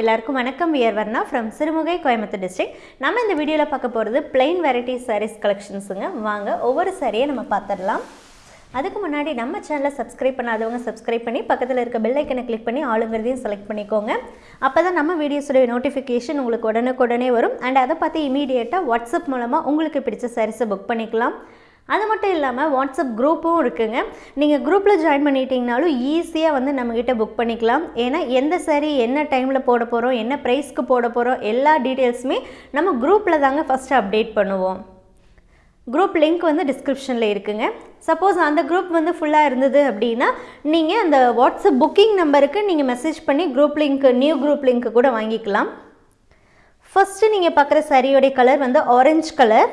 எல்லாருக்கும் வணக்கம். We're Varna from Sirumugai Coimbatore district நம்ம இந்த வீடியோவில் பார்க்க போகிறது பிளெயின் வெரைட்டி சாரீஸ் கலெக்ஷன்ஸுங்க வாங்க ஒவ்வொரு சாரியை நம்ம பார்த்துடலாம். அதுக்கு முன்னாடி நம்ம சேனலை சப்ஸ்கிரைப் பண்ணாதவங்க சப்ஸ்கிரைப் பண்ணி பக்கத்தில் இருக்க பெல் ஐக்கனை கிளிக் பண்ணி ஆளுங்கிறதையும் செலக்ட் பண்ணிக்கோங்க. அப்போ தான் நம்ம வீடியோஸுடைய நோட்டிஃபிகேஷன் உங்களுக்கு உடனுக்குடனே வரும். அண்ட் அதை பார்த்து இமீடியட்டாக வாட்ஸ்அப் மூலமாக உங்களுக்கு பிடிச்ச சாரீஸை புக் பண்ணிக்கலாம். அது மட்டும் இல்லாமல் வாட்ஸ்அப் குரூப்பும் இருக்குங்க. நீங்கள் குரூப்பில் ஜாயின் பண்ணிட்டீங்கனாலும் ஈஸியாக வந்து நம்மக்கிட்ட புக் பண்ணிக்கலாம். ஏன்னா எந்த சரி என்ன டைமில் போட போகிறோம் என்ன ப்ரைஸ்க்கு போட போகிறோம் எல்லா டீட்டெயில்ஸுமே நம்ம குரூப்பில் தாங்க ஃபஸ்ட்டு அப்டேட் பண்ணுவோம். குரூப் லிங்க் வந்து டிஸ்கிரிப்ஷனில் இருக்குங்க. சப்போஸ் அந்த குரூப் வந்து ஃபுல்லாக இருந்தது அப்படின்னா நீங்கள் அந்த வாட்ஸ்அப் புக்கிங் நம்பருக்கு நீங்கள் மெசேஜ் பண்ணி group link new group link கூட வாங்கிக்கலாம். ஃபஸ்ட்டு நீங்கள் பார்க்குற சரியோடைய கலர் வந்து orange colour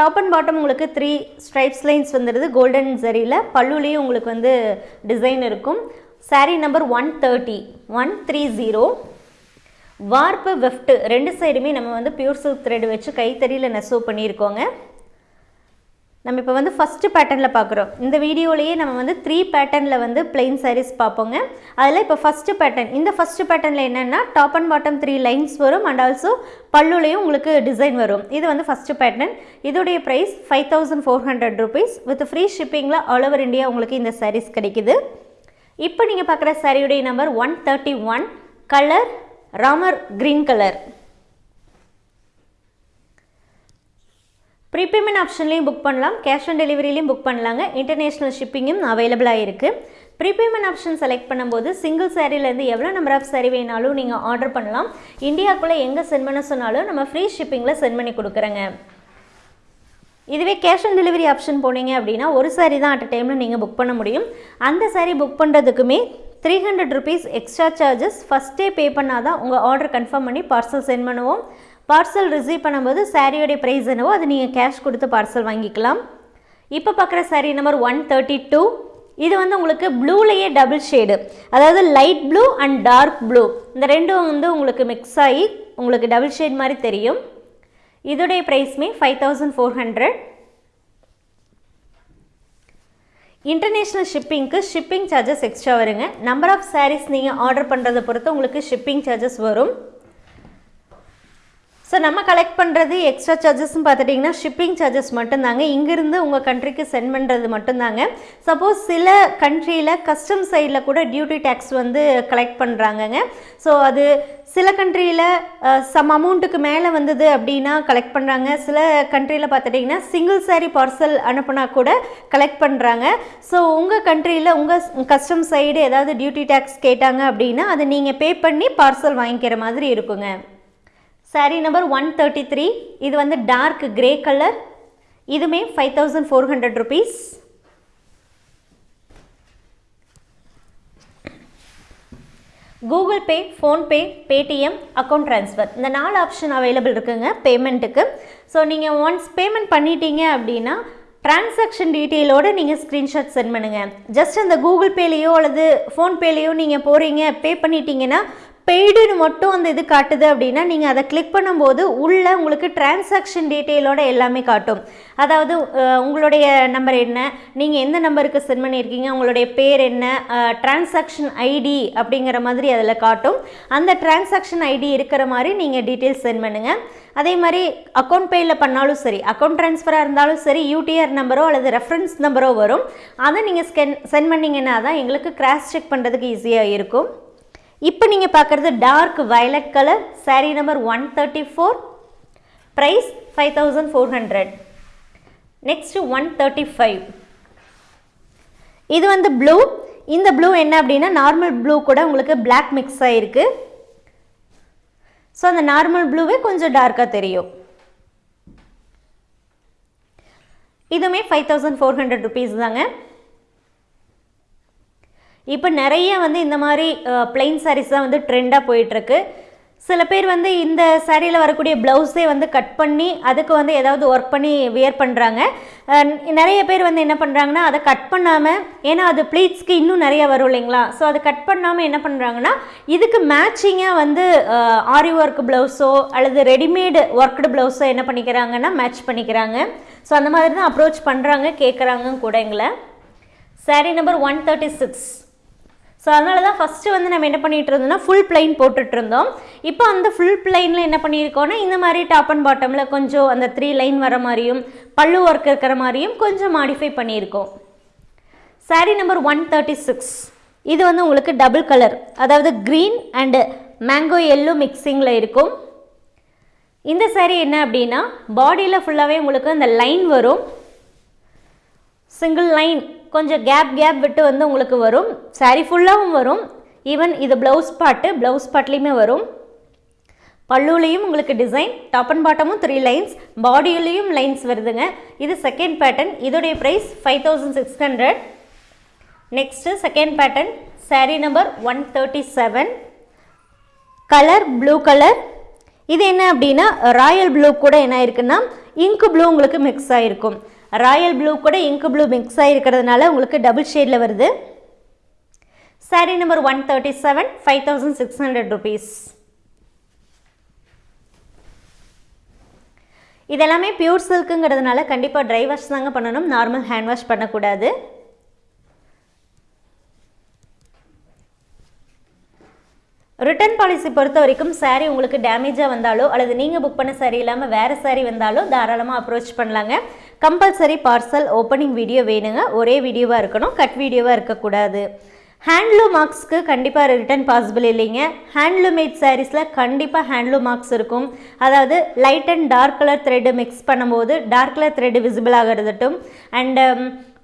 top and bottom உங்களுக்கு த்ரீ ஸ்ட்ரைப்ஸ் லைன்ஸ் வந்துடுது கோல்டன் ஜரியில் பல்லுலேயும் உங்களுக்கு வந்து டிசைன் இருக்கும். Sari number one thirty one three zero warp weft ரெண்டு சைடுமே நம்ம வந்து பியூர் சில்க் த்ரெட் வச்சு கைத்தறியில் நெசவு பண்ணியிருக்கோங்க. நம்ம இப்போ வந்து ஃபஸ்ட்டு பேட்டர்னில் பார்க்குறோம் இந்த வீடியோலேயே நம்ம வந்து த்ரீ பேட்டர்னில் வந்து பிளெயின் சாரீஸ் பார்ப்போங்க அதில் இப்போ ஃபஸ்ட்டு பேட்டர்ன் இந்த ஃபஸ்ட்டு பேட்டர்னில் என்னென்னா top and bottom three lines வரும் அண்ட் ஆல்சோ பல்லுலேயும் உங்களுக்கு டிசைன் வரும். இது வந்து ஃபஸ்ட்டு பேட்டர்ன் இதோடைய price five thousand four hundred rupees with free ஷிப்பிங்கில் all over India உங்களுக்கு இந்த சாரீஸ் கிடைக்குது. இப்போ நீங்கள் பார்க்குற சாரியுடைய number one thirty one colour Ramar green colour prepayment ஆப்ஷன்லேயும் book பண்ணலாம். கேஷ் ஆன் டெலிவரிலையும் புக் பண்ணலாங்க. இன்டர்நேஷ்னல் ஷிப்பிங்கும் அவைலபிளாக இருக்குது ப்ரீபேமெண்ட் ஆப்ஷன் செலக்ட் பண்ணும்போது சிங்கிள் சாரீலேருந்து எவ்வளோ நம்பர் ஆஃப் சாரீ வேணாலும் நீங்கள் ஆர்டர் பண்ணலாம். இந்தியாவுக்குள்ளே எங்கே சென்ட் பண்ண சொன்னாலும் நம்ம ஃப்ரீ ஷிப்பிங்கில் சென்ட் பண்ணி கொடுக்குறேங்க. இதுவே கேஷ் ஆன் டெலிவரி ஆப்ஷன் போனீங்க அப்படின்னா ஒரு சாரீ தான் அட் டைமில் நீங்கள் புக் பண்ண முடியும். அந்த sari book பண்ணுறதுக்குமே three hundred rupees extra charges ஃபஸ்ட்டே பே பண்ணால் தான் உங்கள் ஆர்டர் கன்ஃபார்ம் பண்ணி பார்சல் சென்ட் பண்ணுவோம். பார்சல் ரிசீவ் பண்ணும்போது சாரியோடைய ப்ரைஸ் என்னவோ அது நீங்கள் கேஷ் கொடுத்து பார்சல் வாங்கிக்கலாம். இப்போ பார்க்குற sari number one thirty two இது வந்து உங்களுக்கு ப்ளூலேயே டபுள் ஷேடு அதாவது light blue and dark blue இந்த ரெண்டும் வந்து உங்களுக்கு மிக்ஸ் ஆகி உங்களுக்கு டபுள் ஷேட் மாதிரி தெரியும். இதோடைய ப்ரைஸ்மே five thousand four hundred international ஷிப்பிங்க்கு shipping charges extra வருங்க. நம்பர் ஆஃப் சாரீஸ் நீங்கள் ஆர்டர் பண்ணுறதை பொறுத்து உங்களுக்கு ஷிப்பிங் சார்ஜஸ் வரும். ஸோ நம்ம கலெக்ட் பண்ணுறது எக்ஸ்ட்ரா சார்ஜஸ்ன்னு பார்த்துட்டிங்கன்னா ஷிப்பிங் சார்ஜஸ் மட்டும்தாங்க. இங்கேருந்து உங்கள் கண்ட்ரிக்கு சென்ட் பண்ணுறது மட்டும்தாங்க. சப்போஸ் சில கண்ட்ரியில் கஸ்டம் சைடில் கூட டியூட்டி டேக்ஸ் வந்து கலெக்ட் பண்ணுறாங்கங்க ஸோ அது சில கண்ட்ரியில் சம் அமௌண்ட்டுக்கு மேலே வந்தது அப்படின்னா கலெக்ட் பண்ணுறாங்க சில கண்ட்ரியில் பார்த்துட்டிங்கன்னா சிங்கிள் சாரி பார்சல் அனுப்புனா கூட கலெக்ட் பண்ணுறாங்க ஸோ உங்கள் கண்ட்ரியில் உங்கள் கஸ்டம் சைடு ஏதாவது டியூட்டி டேக்ஸ் கேட்டாங்க அப்படின்னா அதை நீங்கள் பே பண்ணி பார்சல் வாங்கிக்கிற மாதிரி இருக்குங்க. Sari number one thirty three இது வந்து டார்க் கிரே கலர் இதுமே five thousand four hundred rupees Google Pay PhonePe Paytm account transfer இந்த நாலு ஆப்ஷன் அவைலபிள் இருக்குங்க பேமெண்ட்டுக்கு ஸோ நீங்கள் ஒன்ஸ் பேமெண்ட் பண்ணிட்டீங்க அப்படின்னா டிரான்சாக்ஷன் டீட்டெயிலோடு நீங்கள் ஸ்க்ரீன்ஷாட் சென்ட் பண்ணுங்கள் ஜஸ்ட் அந்த கூகுள் பேலேயோ அல்லது ஃபோன்பேலேயோ நீங்கள் போகிறீங்க பே பண்ணிட்டீங்கன்னா பெய்டுன்னு மட்டும் அந்த இது காட்டுது அப்படின்னா நீங்கள் அதை கிளிக் பண்ணும்போது உள்ளே உங்களுக்கு டிரான்சாக்ஷன் டீட்டெயிலோட எல்லாமே காட்டும். அதாவது உங்களுடைய நம்பர் என்ன நீங்கள் எந்த நம்பருக்கு சென்ட் பண்ணியிருக்கீங்க உங்களுடைய பேர் என்ன டிரான்சாக்ஷன் ஐடி அப்படிங்கிற மாதிரி அதில் காட்டும். அந்த டிரான்சாக்ஷன் ஐடி இருக்கிற மாதிரி நீங்கள் டீட்டெயில்ஸ் சென்ட் பண்ணுங்கள் அதே மாதிரி அக்கௌண்ட் பேயில் பண்ணாலும் சரி அக்கௌண்ட் ட்ரான்ஸ்ஃபராக இருந்தாலும் சரி யூடிஆர் நம்பரோ அல்லது ரெஃபரன்ஸ் நம்பரோ வரும். அதை நீங்கள் ஸ்கென் சென்ட் பண்ணிங்கன்னா தான் எங்களுக்கு கிராஸ் செக் பண்ணுறதுக்கு ஈஸியாக இருக்கும். இப்போ நீங்கள் பார்க்குறது dark violet colour sari number one thirty four price five thousand four hundred next one thirty five இது வந்து ப்ளூ இந்த ப்ளூ என்ன அப்படின்னா நார்மல் ப்ளூ கூட உங்களுக்கு பிளாக் மிக்ஸ் ஆகிருக்கு ஸோ அந்த நார்மல் ப்ளூவே கொஞ்சம் டார்க்காக தெரியும். இதுவுமே five thousand four hundred rupees தாங்க. இப்போ நிறைய வந்து இந்த மாதிரி பிளெயின் சாரீஸ் தான் வந்து ட்ரெண்டாக போயிட்டுருக்கு. சில பேர் வந்து இந்த சாரியில் வரக்கூடிய ப்ளவுஸே வந்து கட் பண்ணி அதுக்கு வந்து ஏதாவது ஒர்க் பண்ணி வியர் பண்ணுறாங்க நிறைய பேர் வந்து என்ன பண்ணுறாங்கன்னா அதை கட் பண்ணாமல் ஏன்னா அது ப்ளீட்ஸ்க்கு இன்னும் நிறைய வரும் இல்லைங்களா? ஸோ அதை கட் பண்ணாமல் என்ன பண்ணுறாங்கன்னா இதுக்கு மேட்சிங்காக வந்து ஆரி ஒர்க் ப்ளவுஸோ அல்லது ரெடிமேடு ஒர்க்டு ப்ளவுஸோ என்ன பண்ணிக்கிறாங்கன்னா மேட்ச் பண்ணிக்கிறாங்க. ஸோ அந்த மாதிரி தான் அப்ரோச் பண்ணுறாங்க கேட்குறாங்க கூட எங்களை sari number one thirty six so அதனால தான் ஃபஸ்ட்டு வந்து நம்ம என்ன பண்ணிகிட்டு இருந்தோம்னா ஃபுல் பிளைன் போட்டுட்டு இருந்தோம். இப்போ அந்த ஃபுல் பிளைனில் என்ன பண்ணியிருக்கோன்னா இந்த மாதிரி டாப் அண்ட் பாட்டமில் கொஞ்சம் அந்த த்ரீ லைன் வர மாதிரியும் பல்லு ஒர்க் இருக்கிற மாதிரியும் கொஞ்சம் மாடிஃபை பண்ணியிருக்கோம். Sari number one thirty six இது வந்து உங்களுக்கு டபுள் கலர் அதாவது க்ரீன் அண்டு மேங்கோ எல்லோ மிக்சிங்கில் இருக்கும். இந்த சாரீ என்ன அப்படின்னா பாடியில் ஃபுல்லாகவே உங்களுக்கு அந்த லைன் வரும். சிங்கிள் லைன் கொஞ்சம் கேப் கேப் விட்டு வந்து உங்களுக்கு வரும். சாரீ ஃபுல்லாகவும் வரும். ஈவன் இது ப்ளவுஸ் பாட்டு ப்ளவுஸ் பாட்லேயுமே வரும். பல்லுலேயும் உங்களுக்கு டிசைன் டாப் அண்ட் பாட்டமும் த்ரீ லைன்ஸ் பாடியிலையும் லைன்ஸ் வருதுங்க. இது செகண்ட் பேட்டர்ன் இதோடைய price five thousand six hundred next second pattern sari number one thirty seven colour blue colour இது என்ன அப்படின்னா ராயல் ப்ளூ கூட என்ன இருக்குன்னா இங்கு ப்ளூ உங்களுக்கு மிக்ஸ் ஆகிருக்கும் ராயல் ப்ளூ கூட இங்கு ப்ளூ மிக்ஸ் ஆகிருக்கிறதுனால உங்களுக்கு டபுள் ஷேடில் வருது. Sari number one thirty seven five thousand six hundred rupees இதெல்லாமே பியூர் சில்க்குங்கிறதுனால கண்டிப்பாக ட்ரை வாஷ் தாங்க பண்ணணும். நார்மல் ஹேண்ட் வாஷ் பண்ணக்கூடாது. ரிட்டர்ன் பாலிசி பொறுத்த வரைக்கும் சாரீ உங்களுக்கு டேமேஜாக வந்தாலோ அல்லது நீங்கள் புக் பண்ண சாரீ இல்லாமல் வேறு சாரீ வந்தாலோ தாராளமாக அப்ரோச் பண்ணலாங்க. கம்பல்சரி பார்சல் ஓப்பனிங் வீடியோ வேணுங்க. ஒரே வீடியோவாக இருக்கணும் கட் வீடியோவாக இருக்கக்கூடாது. ஹேண்ட்லூம் மார்க்ஸ்க்கு கண்டிப்பாக ரிட்டர்ன் பாசிபிள் இல்லைங்க. ஹேண்ட்லூம் மேட் சாரீஸில் கண்டிப்பாக ஹேண்ட்லூம் மார்க்ஸ் இருக்கும். அதாவது light and dark colour thread mix பண்ணும்போது டார்க் கலர் த்ரெட்டு விசிபிள் ஆகிறதுட்டும். அண்டு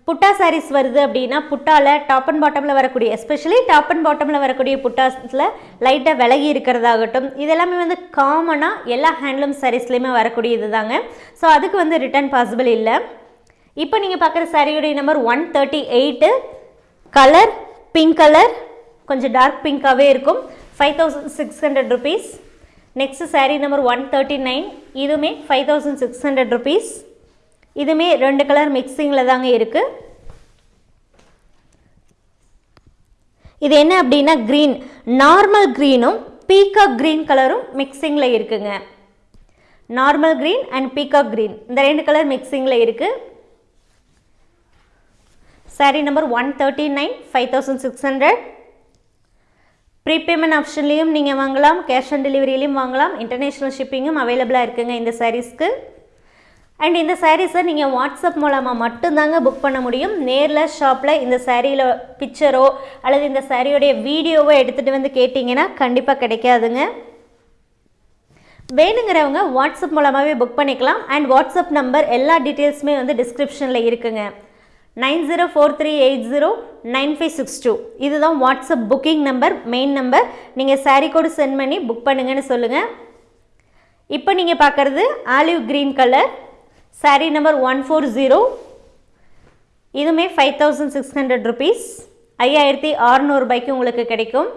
புட்டா சாரீஸ் வருது அப்படின்னா புட்டாவில் டாப் அண்ட் பாட்டமில் வரக்கூடிய எஸ்பெஷலி டாப் அண்ட் பாட்டமில் வரக்கூடிய புட்டாஸில் லைட்டாக விலகி இருக்கிறதாகட்டும் இதெல்லாமே வந்து காமனாக எல்லா ஹேண்ட்லூம் சாரீஸ்லேயுமே வரக்கூடியது தாங்க ஸோ அதுக்கு வந்து ரிட்டர்ன் பாசிபிள் இல்லை. இப்போ நீங்கள் பார்க்குற சாரியுடைய number one thirty eight colour pink colour கொஞ்சம் டார்க் பிங்காகவே இருக்கும். Five thousand six hundred rupees next sari number one thirty nine இதுவுமே five thousand six hundred rupees இதுமே ரெண்டு கலர் மிக்சிங்கில் தாங்க இருக்குது இது என்ன அப்படின்னா க்ரீன் நார்மல் க்ரீனும் பீகாக் க்ரீன் கலரும் மிக்சிங்கில் இருக்குங்க. Normal green and peacock green இந்த ரெண்டு கலர் மிக்சிங்கில் இருக்குது sari number one thirty nine five thousand six hundred prepayment ஆப்ஷன்லேயும் நீங்கள் வாங்கலாம் கேஷ் ஆன் டெலிவரியிலையும் வாங்கலாம். இன்டர்நேஷ்னல் ஷிப்பிங்கும் அவைலபிளாக இருக்குங்க இந்த சாரீஸ்க்கு அண்ட் இந்த சாரீஸை நீங்கள் வாட்ஸ்அப் மூலமாக மட்டும்தாங்க புக் பண்ண முடியும். நேரில் ஷாப்பில் இந்த சாரியில் பிக்சரோ அல்லது இந்த சாரியோடைய வீடியோவோ எடுத்துகிட்டு வந்து கேட்டிங்கன்னா கண்டிப்பாக கிடைக்காதுங்க. வேணுங்கிறவங்க வாட்ஸ்அப் மூலமாகவே புக் பண்ணிக்கலாம். அண்ட் வாட்ஸ்அப் நம்பர் எல்லா டீட்டெயில்ஸுமே வந்து டிஸ்கிரிப்ஷனில் இருக்குங்க. Nine zero four three eight zero nine five six two. இதுதான் WhatsApp booking number main number நீங்கள் சாரீ கோடு சென்ட் பண்ணி புக் பண்ணுங்கன்னு சொல்லுங்கள் இப்போ நீங்கள் பார்க்குறது olive green colour sari number one four zero இதுவுமே five thousand six hundred rupees ஐயாயிரத்தி அறநூறுபாய்க்கு உங்களுக்கு கிடைக்கும்.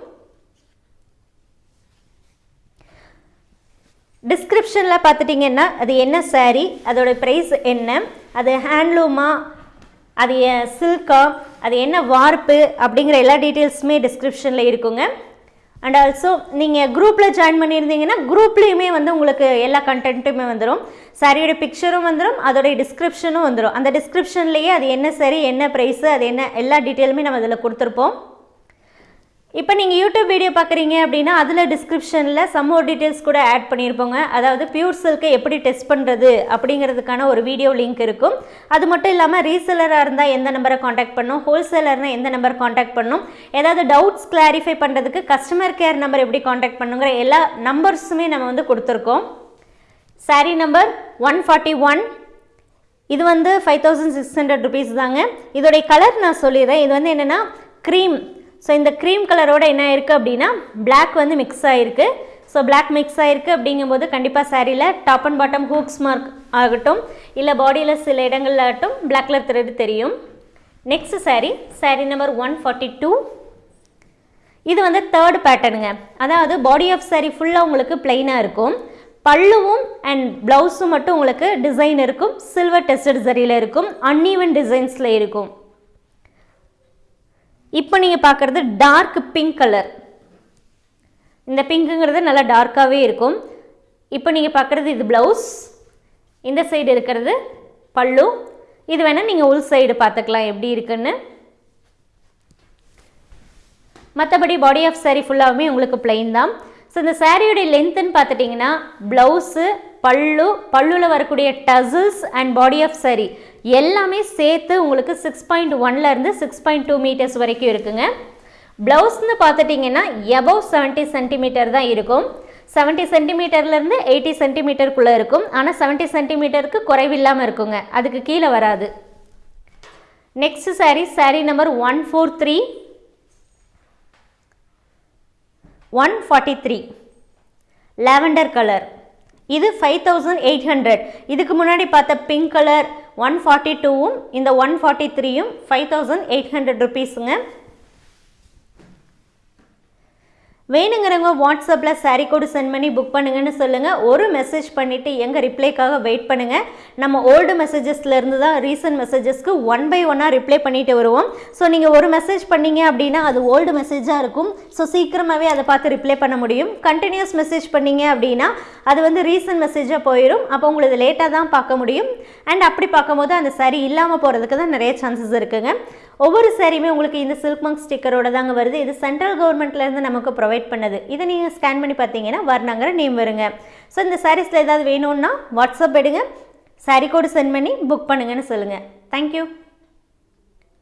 டிஸ்கிரிப்ஷனில் பார்த்துட்டிங்கன்னா அது என்ன சாரீ அதோட ப்ரைஸ் என்ன அது ஹேண்ட்லூமா அது சில்கா அது என்ன வார்ப்பு அப்படிங்கிற எல்லா டீட்டெயில்ஸுமே டிஸ்கிரிப்ஷனில் இருக்குங்க. அண்ட் ஆல்சோ நீங்கள் குரூப்பில் ஜாயின் பண்ணியிருந்தீங்கன்னா குரூப்லேயுமே வந்து உங்களுக்கு எல்லா கண்டென்ட்டுமே வந்துடும் சாரியோட பிக்சரும் வந்துடும் அதோடைய டிஸ்கிரிப்ஷனும் வந்துடும் அந்த டிஸ்கிரிப்ஷன்லேயே அது என்ன சரி என்ன ப்ரைஸு அது என்ன எல்லா டீட்டெயிலுமே நம்ம அதில் கொடுத்துருப்போம். இப்போ நீங்கள் யூடியூப் வீடியோ பார்க்குறீங்க அப்படின்னா அதில் டிஸ்கிரிப்ஷனில் சம்மோர் டீட்டெயில்ஸ் கூட ஆட் பண்ணியிருப்போங்க. அதாவது பியூர் சில்கை எப்படி டெஸ்ட் பண்ணுறது அப்படிங்கிறதுக்கான ஒரு வீடியோ லிங்க் இருக்கும். அது மட்டும் இல்லாமல் ரீசெலராக இருந்தால் எந்த நம்பரை காண்டாக்ட் பண்ணும்? ஹோல்சேலர்னால் எந்த நம்பர் காண்டாக்ட் பண்ணும்? ஏதாவது டவுட்ஸ் கிளாரிஃபை பண்ணுறதுக்கு கஸ்டமர் கேர் நம்பர் எப்படி காண்டாக்ட் பண்ணுங்கிற எல்லா நம்பர்ஸுமே நம்ம வந்து கொடுத்துருக்கோம். Sari number one forty one இது வந்து five thousand six hundred rupees தாங்க. இதோடைய கலர் நான் சொல்லிடுறேன். இது வந்து என்னென்னா க்ரீம் ஸோ இந்த க்ரீம் கலரோட என்ன இருக்குது அப்படின்னா பிளாக் வந்து மிக்ஸ் ஆகிருக்கு ஸோ பிளாக் மிக்ஸ் ஆகிருக்கு அப்படிங்கும்போது கண்டிப்பாக சாரியில் top and bottom hooks mark ஆகட்டும். இல்லை பாடியில் சில இடங்கள் ஆகட்டும் பிளாக் கலர் த்ரெட் தெரியும். Next sari sari number one forty two இது வந்து தேர்ட் பேட்டர்னுங்க அதாவது பாடி ஆஃப் சாரீ ஃபுல்லாக உங்களுக்கு பிளெயினாக இருக்கும். பல்லுவும் அண்ட் ப்ளவுஸும் மட்டும் உங்களுக்கு டிசைன் இருக்கும். சில்வர் டெஸ்டட் சரியில் இருக்கும். அன்ஈவன் டிசைன்ஸில் இருக்கும். இப்போ நீங்கள் பார்க்குறது டார்க் பிங்க் கலர் இந்த பிங்க்குங்கிறது நல்லா டார்க்காகவே இருக்கும். இப்போ நீங்கள் பார்க்குறது இது ப்ளவுஸ் இந்த சைடு இருக்கிறது பல்லு. இது வேணால் நீங்கள் உள் சைடு பார்த்துக்கலாம் எப்படி இருக்குன்னு. மற்றபடி பாடி ஆஃப் சாரீ ஃபுல்லாகவுமே உங்களுக்கு பிளெயின் தான். ஸோ இந்த சாரியோடைய லென்த்துன்னு பார்த்துட்டிங்கன்னா ப்ளவுஸு பல்லு பல்லுவில் வரக்கூடிய tassels and body of sari எல்லாமே சேர்த்து உங்களுக்கு சிக்ஸ் பாயிண்ட் ஒன்லேருந்து சிக்ஸ் பாயிண்ட் டூ மீட்டர்ஸ் வரைக்கும் இருக்குங்க. ப்ளவுஸ்னு பார்த்துட்டிங்கன்னா எபவ் செவன்ட்டி சென்டிமீட்டர் தான் இருக்கும். செவன்ட்டி சென்டிமீட்டர்லேருந்து எயிட்டி சென்டிமீட்டருக்குள்ளே இருக்கும். ஆனால் செவன்ட்டி சென்டிமீட்டருக்கு குறைவில்லாமல் இருக்குங்க. அதுக்கு கீழே வராது. Next sari sari number one four three one forty three lavender colour இது ஃபைவ் தௌசண்ட் எயிட் ஹண்ட்ரட் இதுக்கு முன்னாடி பார்த்த பிங்க் கலர் ஒன் ஃபார்ட்டி டூவும் இந்த ஒன் ஃபார்ட்டி த்ரீயும் ஃபைவ் தௌசண்ட் எயிட் ஹண்ட்ரட் ருபீஸுங்க வேணுங்கிறவங்க வாட்ஸ்அப்பில் சாரீ கோடு சென்ட் பண்ணி புக் பண்ணுங்கன்னு சொல்லுங்கள் ஒரு மெசேஜ் பண்ணிவிட்டு எங்கள் ரிப்ளைக்காக வெயிட் பண்ணுங்கள் நம்ம ஓல்டு மெசேஜஸ்லேருந்து தான் ரீசன்ட் மெசேஜஸ்க்கு ஒன் பை ஒன்னாக ரிப்ளை பண்ணிட்டு வருவோம். ஸோ நீங்கள் ஒரு மெசேஜ் பண்ணீங்க அப்படின்னா அது ஓல்டு மெசேஜாக இருக்கும். ஸோ சீக்கிரமாகவே அதை பார்த்து ரிப்ளை பண்ண முடியும். கண்டினியூஸ் மெசேஜ் பண்ணீங்க அப்படின்னா அது வந்து ரீசன்ட் மெசேஜாக போயிடும் அப்போ உங்களுக்கு லேட்டாக தான் பார்க்க முடியும். அண்ட் அப்படி பார்க்கும்போது அந்த சாரீ இல்லாமல் போகிறதுக்கு தான் நிறைய சான்சஸ் இருக்குங்க. ஒவ்வொரு சாரியுமே உங்களுக்கு இந்த சில்க் மங்க் ஸ்டிக்கரோட தாங்க வருது. இது சென்ட்ரல் கவர்மெண்ட்லேருந்து நமக்கு ப்ரொவைட் பண்ணது. இதை நீங்கள் ஸ்கேன் பண்ணி பார்த்தீங்கன்னா வர்ணங்கிற நேம் வருங்க. ஸோ இந்த சாரீஸில் ஏதாவது வேணும்னா வாட்ஸ்அப் எடுங்க. சாரீ கோடு சென்ட் பண்ணி புக் பண்ணுங்கன்னு சொல்லுங்கள் தேங்க்யூ